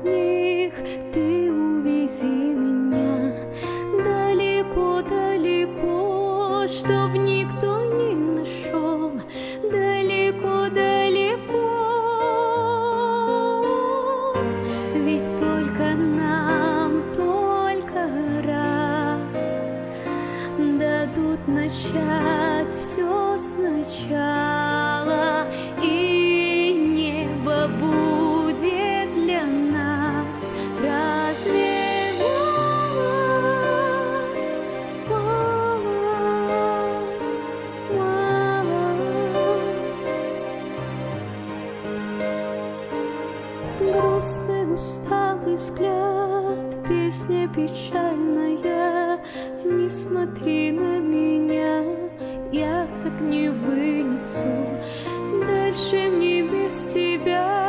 сніг ти. грустный усталый взгляд, песня печальная, не смотри на меня, я так не вынесу, дальше мне без тебя.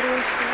хороший.